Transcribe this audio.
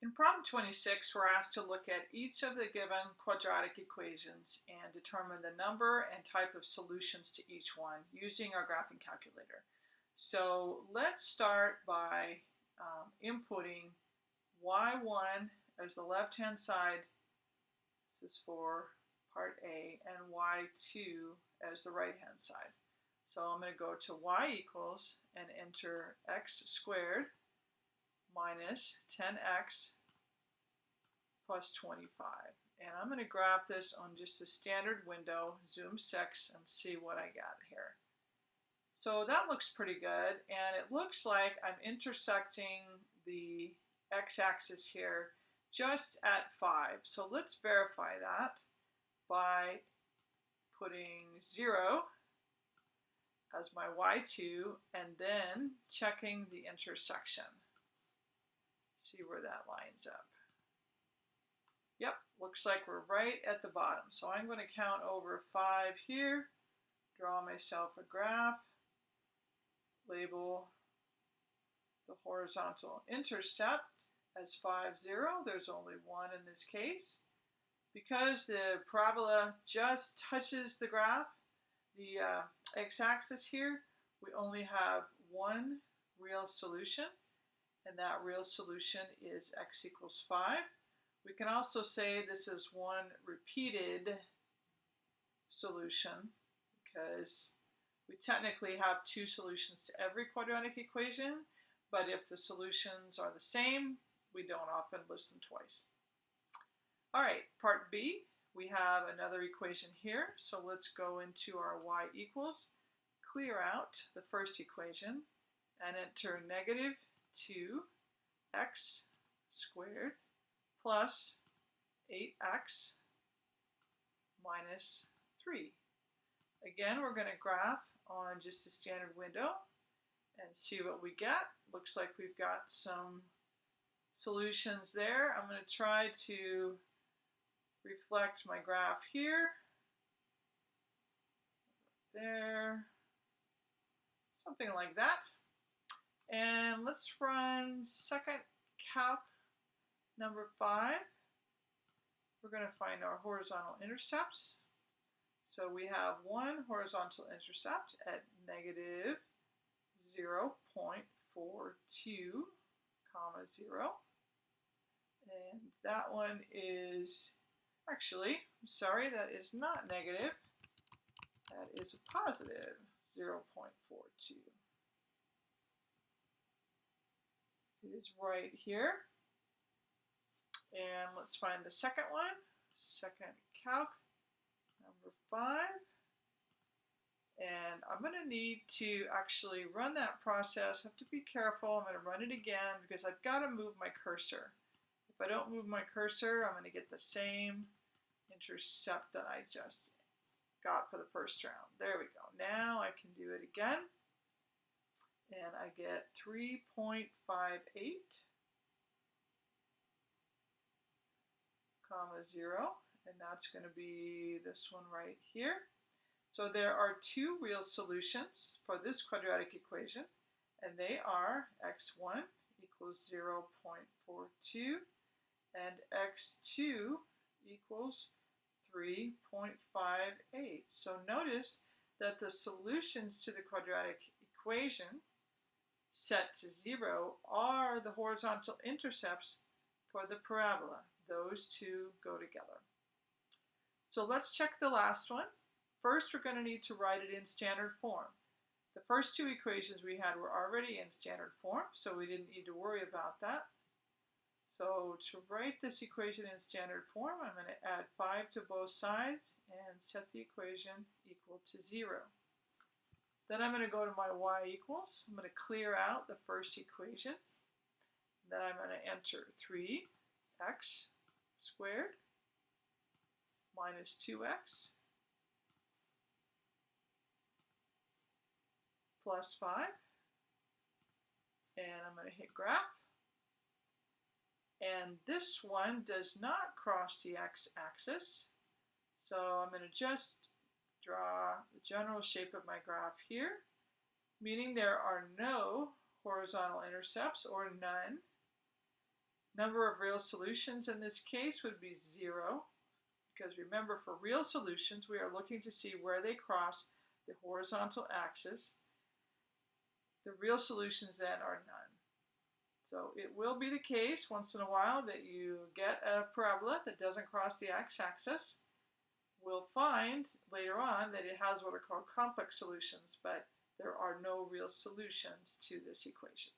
In problem 26, we're asked to look at each of the given quadratic equations and determine the number and type of solutions to each one using our graphing calculator. So let's start by um, inputting y1 as the left-hand side, this is for part A, and y2 as the right-hand side. So I'm going to go to y equals and enter x squared minus 10x plus 25. And I'm going to graph this on just a standard window, zoom 6, and see what I got here. So that looks pretty good, and it looks like I'm intersecting the x-axis here just at 5. So let's verify that by putting 0 as my y2 and then checking the intersection. See where that lines up. Yep, looks like we're right at the bottom. So I'm going to count over 5 here, draw myself a graph, label the horizontal intercept as 5, 0. There's only one in this case. Because the parabola just touches the graph, the uh, x-axis here, we only have one real solution, and that real solution is x equals 5. We can also say this is one repeated solution because we technically have two solutions to every quadratic equation, but if the solutions are the same, we don't often list them twice. All right, part B, we have another equation here. So let's go into our y equals, clear out the first equation, and enter negative 2x squared plus 8x minus 3. Again, we're going to graph on just a standard window and see what we get. Looks like we've got some solutions there. I'm going to try to reflect my graph here, there, something like that. And let's run second calc number five. We're going to find our horizontal intercepts. So we have one horizontal intercept at negative 0 0.42 comma 0. And that one is Actually, I'm sorry, that is not negative. That is a positive 0.42. It is right here. And let's find the second one. Second calc, number five. And I'm going to need to actually run that process. I have to be careful. I'm going to run it again because I've got to move my cursor. If I don't move my cursor, I'm going to get the same intercept that I just got for the first round. There we go. Now I can do it again. And I get 3.58 comma 0. And that's going to be this one right here. So there are two real solutions for this quadratic equation. And they are x1 equals 0.42 and x2 equals 3.58. So notice that the solutions to the quadratic equation set to zero are the horizontal intercepts for the parabola. Those two go together. So let's check the last one. First, we're going to need to write it in standard form. The first two equations we had were already in standard form, so we didn't need to worry about that. So to write this equation in standard form, I'm going to add 5 to both sides and set the equation equal to 0. Then I'm going to go to my y equals. I'm going to clear out the first equation. Then I'm going to enter 3x squared minus 2x plus 5. And I'm going to hit graph. And this one does not cross the x-axis. So I'm going to just draw the general shape of my graph here, meaning there are no horizontal intercepts or none. Number of real solutions in this case would be zero, because remember for real solutions we are looking to see where they cross the horizontal axis. The real solutions then are none. So it will be the case once in a while that you get a parabola that doesn't cross the x-axis. We'll find later on that it has what are called complex solutions, but there are no real solutions to this equation.